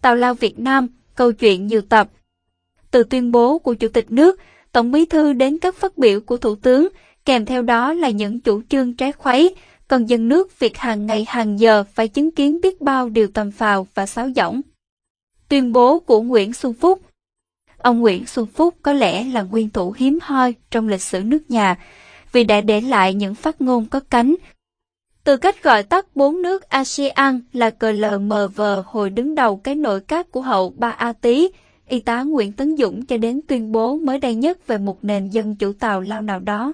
Tào Lao Việt Nam, câu chuyện nhiều tập. Từ tuyên bố của Chủ tịch nước, Tổng bí thư đến các phát biểu của Thủ tướng, kèm theo đó là những chủ trương trái khuấy, còn dân nước việc hàng ngày hàng giờ phải chứng kiến biết bao điều tầm phào và sáo rỗng. Tuyên bố của Nguyễn Xuân Phúc Ông Nguyễn Xuân Phúc có lẽ là nguyên thủ hiếm hoi trong lịch sử nước nhà, vì đã để lại những phát ngôn có cánh. Từ cách gọi tắt bốn nước ASEAN là CLMV hồi đứng đầu cái nội các của hậu Ba A Tý, y tá Nguyễn Tấn Dũng cho đến tuyên bố mới đây nhất về một nền dân chủ Tàu Lao nào đó.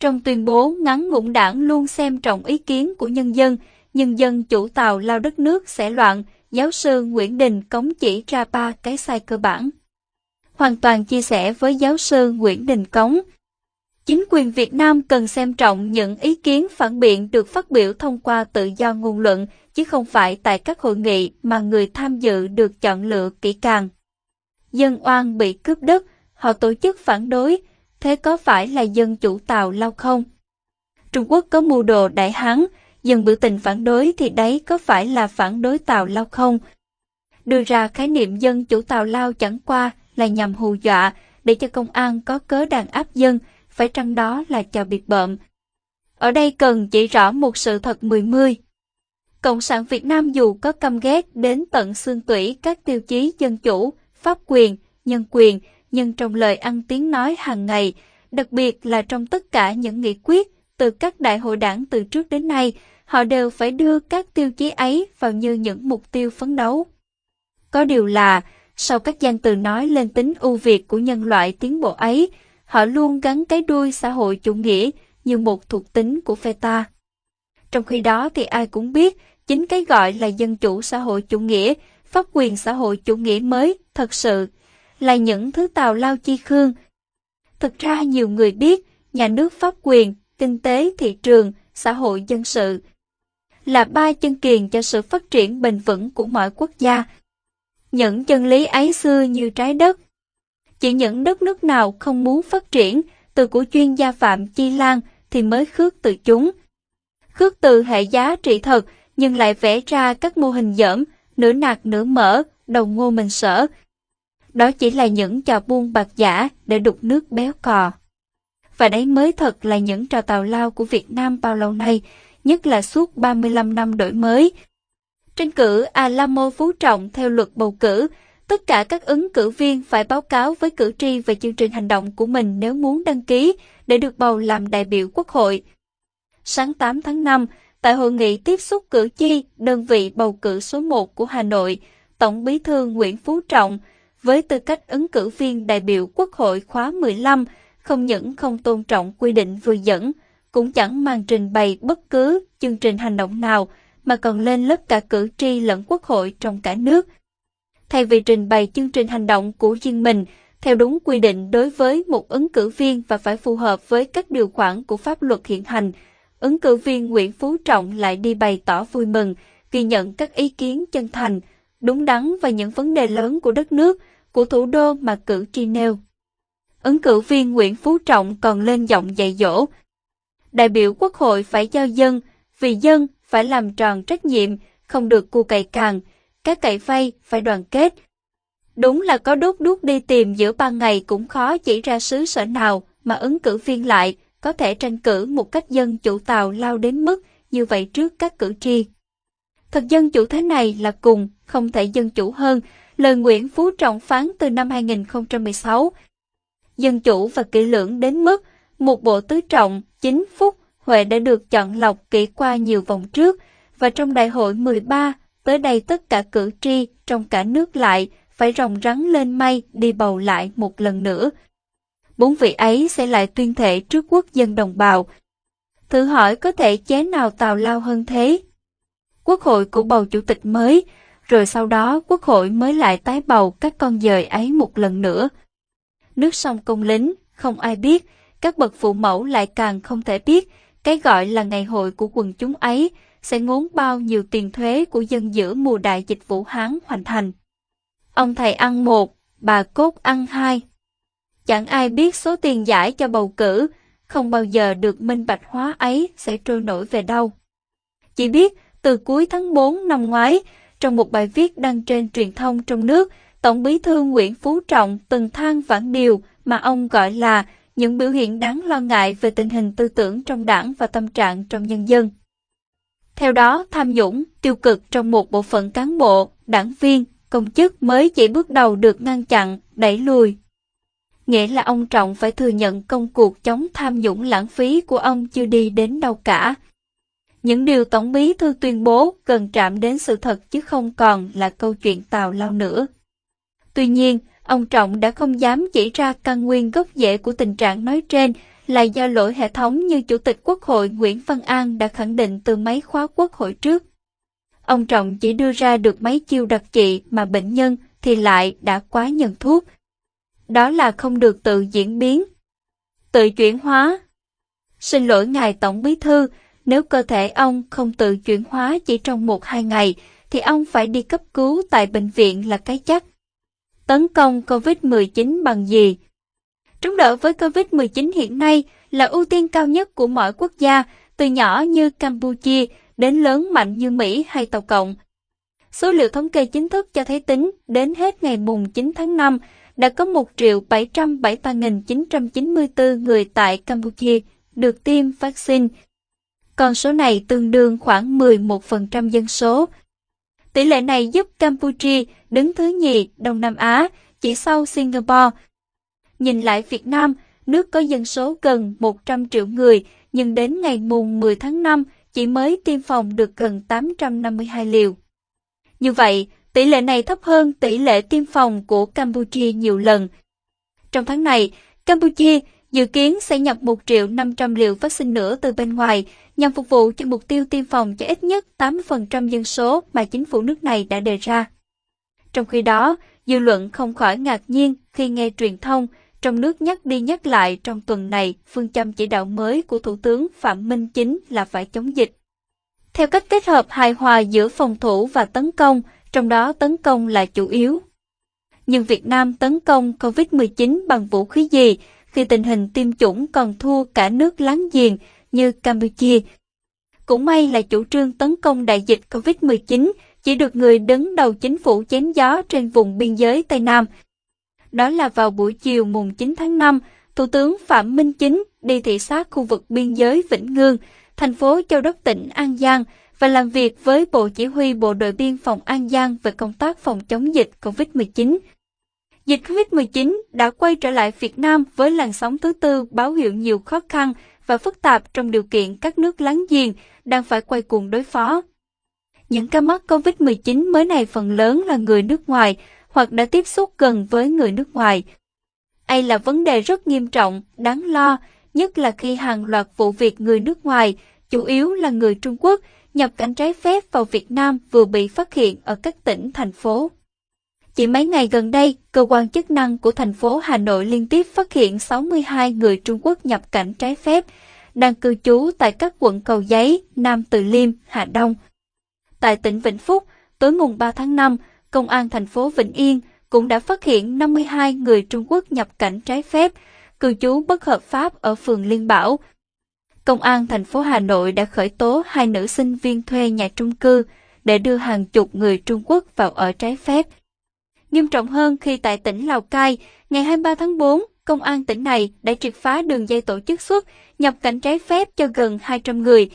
Trong tuyên bố ngắn ngủn đảng luôn xem trọng ý kiến của nhân dân, nhân dân chủ Tàu Lao đất nước sẽ loạn, giáo sư Nguyễn Đình Cống chỉ ra ba cái sai cơ bản. Hoàn toàn chia sẻ với giáo sư Nguyễn Đình Cống. Chính quyền Việt Nam cần xem trọng những ý kiến phản biện được phát biểu thông qua tự do ngôn luận, chứ không phải tại các hội nghị mà người tham dự được chọn lựa kỹ càng. Dân oan bị cướp đất, họ tổ chức phản đối, thế có phải là dân chủ Tàu Lao không? Trung Quốc có mưu đồ đại hán, dân biểu tình phản đối thì đấy có phải là phản đối Tàu Lao không? Đưa ra khái niệm dân chủ Tàu Lao chẳng qua là nhằm hù dọa để cho công an có cớ đàn áp dân, phải chăng đó là chào biệt bợm. Ở đây cần chỉ rõ một sự thật mười mươi. Cộng sản Việt Nam dù có căm ghét đến tận xương tủy các tiêu chí dân chủ, pháp quyền, nhân quyền, nhưng trong lời ăn tiếng nói hàng ngày, đặc biệt là trong tất cả những nghị quyết từ các đại hội đảng từ trước đến nay, họ đều phải đưa các tiêu chí ấy vào như những mục tiêu phấn đấu. Có điều là, sau các danh từ nói lên tính ưu việt của nhân loại tiến bộ ấy, họ luôn gắn cái đuôi xã hội chủ nghĩa như một thuộc tính của phe ta. Trong khi đó thì ai cũng biết, chính cái gọi là dân chủ xã hội chủ nghĩa, pháp quyền xã hội chủ nghĩa mới, thật sự, là những thứ tào lao chi khương. Thực ra nhiều người biết, nhà nước pháp quyền, kinh tế thị trường, xã hội dân sự là ba chân kiền cho sự phát triển bền vững của mọi quốc gia. Những chân lý ấy xưa như trái đất. Chỉ những đất nước nào không muốn phát triển, từ của chuyên gia Phạm Chi Lan thì mới khước từ chúng. Khước từ hệ giá trị thật, nhưng lại vẽ ra các mô hình dởm, nửa nạc nửa mỡ, đầu ngô mình sở. Đó chỉ là những trò buôn bạc giả để đục nước béo cò. Và đấy mới thật là những trò tào lao của Việt Nam bao lâu nay, nhất là suốt 35 năm đổi mới. Tranh cử Alamo Phú Trọng theo luật bầu cử, tất cả các ứng cử viên phải báo cáo với cử tri về chương trình hành động của mình nếu muốn đăng ký để được bầu làm đại biểu quốc hội. Sáng 8 tháng 5, tại hội nghị tiếp xúc cử tri đơn vị bầu cử số 1 của Hà Nội, Tổng bí thư Nguyễn Phú Trọng, với tư cách ứng cử viên đại biểu Quốc hội khóa 15, không những không tôn trọng quy định vừa dẫn, cũng chẳng mang trình bày bất cứ chương trình hành động nào, mà còn lên lớp cả cử tri lẫn quốc hội trong cả nước. Thay vì trình bày chương trình hành động của riêng mình, theo đúng quy định đối với một ứng cử viên và phải phù hợp với các điều khoản của pháp luật hiện hành, ứng cử viên Nguyễn Phú Trọng lại đi bày tỏ vui mừng, ghi nhận các ý kiến chân thành, đúng đắn và những vấn đề lớn của đất nước, của thủ đô mà cử tri nêu. Ứng cử viên Nguyễn Phú Trọng còn lên giọng dạy dỗ. Đại biểu quốc hội phải cho dân, vì dân phải làm tròn trách nhiệm, không được cu cày càng, các cậy vay phải đoàn kết. Đúng là có đốt đuốc đi tìm giữa ban ngày cũng khó chỉ ra xứ sở nào mà ứng cử viên lại có thể tranh cử một cách dân chủ tàu lao đến mức như vậy trước các cử tri. Thật dân chủ thế này là cùng, không thể dân chủ hơn, lời Nguyễn Phú Trọng phán từ năm 2016. Dân chủ và kỹ lưỡng đến mức một bộ tứ trọng, chính phúc, Huệ đã được chọn lọc kỹ qua nhiều vòng trước, và trong đại hội 13, tới đây tất cả cử tri trong cả nước lại phải rồng rắn lên mây đi bầu lại một lần nữa. Bốn vị ấy sẽ lại tuyên thệ trước quốc dân đồng bào. Thử hỏi có thể chế nào tào lao hơn thế? Quốc hội của bầu chủ tịch mới, rồi sau đó quốc hội mới lại tái bầu các con dời ấy một lần nữa. Nước sông công lính, không ai biết, các bậc phụ mẫu lại càng không thể biết, cái gọi là ngày hội của quần chúng ấy sẽ ngốn bao nhiêu tiền thuế của dân giữa mùa đại dịch Vũ Hán hoàn thành. Ông thầy ăn một, bà cốt ăn hai. Chẳng ai biết số tiền giải cho bầu cử, không bao giờ được minh bạch hóa ấy sẽ trôi nổi về đâu. Chỉ biết từ cuối tháng 4 năm ngoái, trong một bài viết đăng trên truyền thông trong nước, Tổng bí thư Nguyễn Phú Trọng từng than vãn điều mà ông gọi là những biểu hiện đáng lo ngại về tình hình tư tưởng trong đảng và tâm trạng trong nhân dân. Theo đó, tham nhũng, tiêu cực trong một bộ phận cán bộ, đảng viên, công chức mới chỉ bước đầu được ngăn chặn, đẩy lùi. Nghĩa là ông Trọng phải thừa nhận công cuộc chống tham nhũng lãng phí của ông chưa đi đến đâu cả. Những điều Tổng bí thư tuyên bố cần chạm đến sự thật chứ không còn là câu chuyện tào lao nữa. Tuy nhiên, ông Trọng đã không dám chỉ ra căn nguyên gốc rễ của tình trạng nói trên là do lỗi hệ thống như Chủ tịch Quốc hội Nguyễn Văn An đã khẳng định từ mấy khóa Quốc hội trước. Ông Trọng chỉ đưa ra được mấy chiêu đặc trị mà bệnh nhân thì lại đã quá nhận thuốc. Đó là không được tự diễn biến, tự chuyển hóa. Xin lỗi Ngài Tổng Bí Thư, nếu cơ thể ông không tự chuyển hóa chỉ trong một hai ngày, thì ông phải đi cấp cứu tại bệnh viện là cái chắc. Tấn công COVID-19 bằng gì? Chống đỡ với COVID-19 hiện nay là ưu tiên cao nhất của mọi quốc gia, từ nhỏ như Campuchia đến lớn mạnh như Mỹ hay Tàu Cộng. Số liệu thống kê chính thức cho thấy tính đến hết ngày mùng 9 tháng 5 đã có 1.773.994 người tại Campuchia được tiêm vaccine. Con số này tương đương khoảng 11% dân số. Tỷ lệ này giúp Campuchia đứng thứ nhì Đông Nam Á, chỉ sau Singapore. Nhìn lại Việt Nam, nước có dân số gần 100 triệu người, nhưng đến ngày mùng 10 tháng 5 chỉ mới tiêm phòng được gần 852 liều. Như vậy, tỷ lệ này thấp hơn tỷ lệ tiêm phòng của Campuchia nhiều lần. Trong tháng này, Campuchia dự kiến sẽ nhập 1 triệu 500 liều vaccine nữa từ bên ngoài nhằm phục vụ cho mục tiêu tiêm phòng cho ít nhất 80% dân số mà chính phủ nước này đã đề ra. Trong khi đó, dư luận không khỏi ngạc nhiên khi nghe truyền thông trong nước nhắc đi nhắc lại trong tuần này phương châm chỉ đạo mới của Thủ tướng Phạm Minh Chính là phải chống dịch. Theo cách kết hợp hài hòa giữa phòng thủ và tấn công, trong đó tấn công là chủ yếu. Nhưng Việt Nam tấn công COVID-19 bằng vũ khí gì khi tình hình tiêm chủng còn thua cả nước láng giềng như Campuchia? Cũng may là chủ trương tấn công đại dịch COVID-19 chỉ được người đứng đầu chính phủ chém gió trên vùng biên giới Tây Nam. Đó là vào buổi chiều mùng 9 tháng 5, Thủ tướng Phạm Minh Chính đi thị sát khu vực biên giới Vĩnh Ngương, thành phố Châu Đốc tỉnh An Giang và làm việc với Bộ Chỉ huy Bộ đội Biên phòng An Giang về công tác phòng chống dịch COVID-19. Dịch COVID-19 đã quay trở lại Việt Nam với làn sóng thứ tư báo hiệu nhiều khó khăn và phức tạp trong điều kiện các nước láng giềng đang phải quay cuồng đối phó. Những ca mắc COVID-19 mới này phần lớn là người nước ngoài hoặc đã tiếp xúc gần với người nước ngoài. Đây là vấn đề rất nghiêm trọng, đáng lo, nhất là khi hàng loạt vụ việc người nước ngoài, chủ yếu là người Trung Quốc, nhập cảnh trái phép vào Việt Nam vừa bị phát hiện ở các tỉnh, thành phố. Chỉ mấy ngày gần đây, cơ quan chức năng của thành phố Hà Nội liên tiếp phát hiện 62 người Trung Quốc nhập cảnh trái phép, đang cư trú tại các quận Cầu Giấy, Nam Từ Liêm, Hà Đông. Tại tỉnh Vĩnh Phúc, tối mùng 3 tháng 5, Công an thành phố Vĩnh Yên cũng đã phát hiện 52 người Trung Quốc nhập cảnh trái phép, cư trú bất hợp pháp ở phường Liên Bảo. Công an thành phố Hà Nội đã khởi tố hai nữ sinh viên thuê nhà trung cư để đưa hàng chục người Trung Quốc vào ở trái phép. Nghiêm trọng hơn khi tại tỉnh Lào Cai, ngày 23 tháng 4, công an tỉnh này đã triệt phá đường dây tổ chức xuất, nhập cảnh trái phép cho gần 200 người.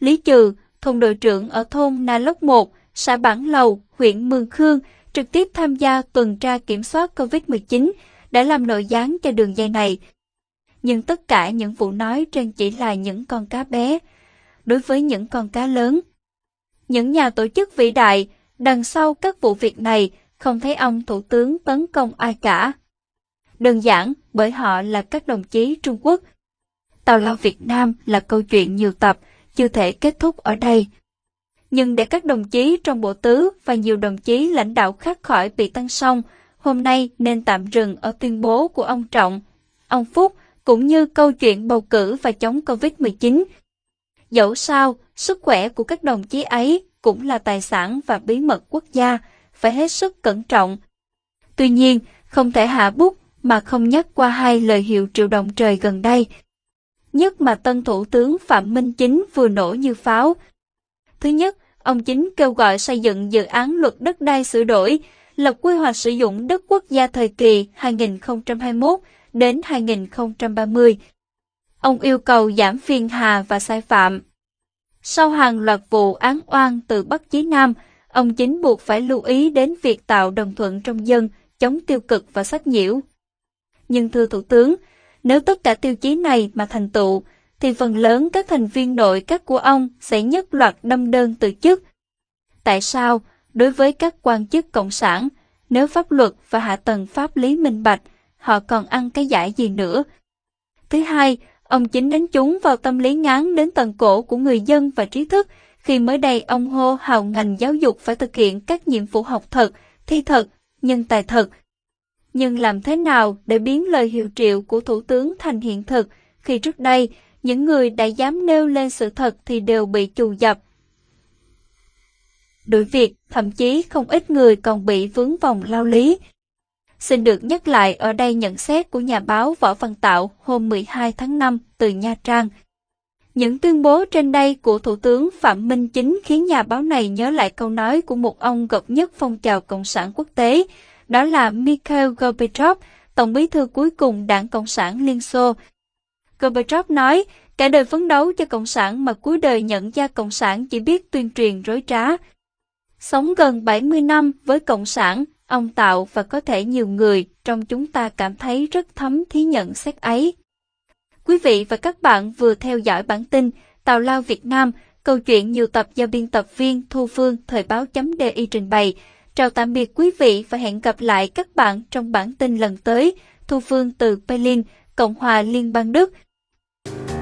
Lý Trừ, thôn đội trưởng ở thôn Na Lốc 1, xã Bản Lầu, huyện Mường Khương, trực tiếp tham gia tuần tra kiểm soát COVID-19, đã làm nội gián cho đường dây này. Nhưng tất cả những vụ nói trên chỉ là những con cá bé. Đối với những con cá lớn, những nhà tổ chức vĩ đại, đằng sau các vụ việc này không thấy ông Thủ tướng tấn công ai cả. Đơn giản bởi họ là các đồng chí Trung Quốc. Tàu lao Việt Nam là câu chuyện nhiều tập, chưa thể kết thúc ở đây. Nhưng để các đồng chí trong bộ tứ và nhiều đồng chí lãnh đạo khác khỏi bị tăng song, hôm nay nên tạm dừng ở tuyên bố của ông Trọng, ông Phúc, cũng như câu chuyện bầu cử và chống Covid-19. Dẫu sao, sức khỏe của các đồng chí ấy cũng là tài sản và bí mật quốc gia, phải hết sức cẩn trọng. Tuy nhiên, không thể hạ bút mà không nhắc qua hai lời hiệu triệu đồng trời gần đây. Nhất mà tân thủ tướng Phạm Minh Chính vừa nổ như pháo. Thứ nhất, ông chính kêu gọi xây dựng dự án luật đất đai sửa đổi, lập quy hoạch sử dụng đất quốc gia thời kỳ 2021 đến 2030. Ông yêu cầu giảm phiền hà và sai phạm. Sau hàng loạt vụ án oan từ Bắc chí Nam, ông chính buộc phải lưu ý đến việc tạo đồng thuận trong dân, chống tiêu cực và sách nhiễu. Nhưng thưa Thủ tướng, nếu tất cả tiêu chí này mà thành tựu, thì phần lớn các thành viên nội các của ông sẽ nhất loạt đâm đơn từ chức. Tại sao, đối với các quan chức cộng sản, nếu pháp luật và hạ tầng pháp lý minh bạch, họ còn ăn cái giải gì nữa? Thứ hai, ông chính đánh trúng vào tâm lý ngán đến tận cổ của người dân và trí thức, khi mới đây ông hô hào ngành giáo dục phải thực hiện các nhiệm vụ học thật, thi thật, nhân tài thật. Nhưng làm thế nào để biến lời hiệu triệu của Thủ tướng thành hiện thực, khi trước đây, những người đã dám nêu lên sự thật thì đều bị trù dập. Đuổi việc, thậm chí không ít người còn bị vướng vòng lao lý. Xin được nhắc lại ở đây nhận xét của nhà báo Võ Văn Tạo hôm 12 tháng 5 từ Nha Trang. Những tuyên bố trên đây của Thủ tướng Phạm Minh Chính khiến nhà báo này nhớ lại câu nói của một ông gập nhất phong trào Cộng sản quốc tế, đó là Mikhail Gorbachev, tổng bí thư cuối cùng Đảng Cộng sản Liên Xô. Gorbachev nói, cả đời phấn đấu cho Cộng sản mà cuối đời nhận ra Cộng sản chỉ biết tuyên truyền rối trá. Sống gần 70 năm với Cộng sản, ông Tạo và có thể nhiều người trong chúng ta cảm thấy rất thấm thí nhận xét ấy. Quý vị và các bạn vừa theo dõi bản tin Tào Lao Việt Nam, câu chuyện nhiều tập do biên tập viên Thu Phương Thời báo chấm DI trình bày. Chào tạm biệt quý vị và hẹn gặp lại các bạn trong bản tin lần tới. Thu Phương từ Berlin, Cộng hòa Liên bang Đức. Thank you